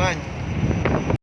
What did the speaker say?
Вань.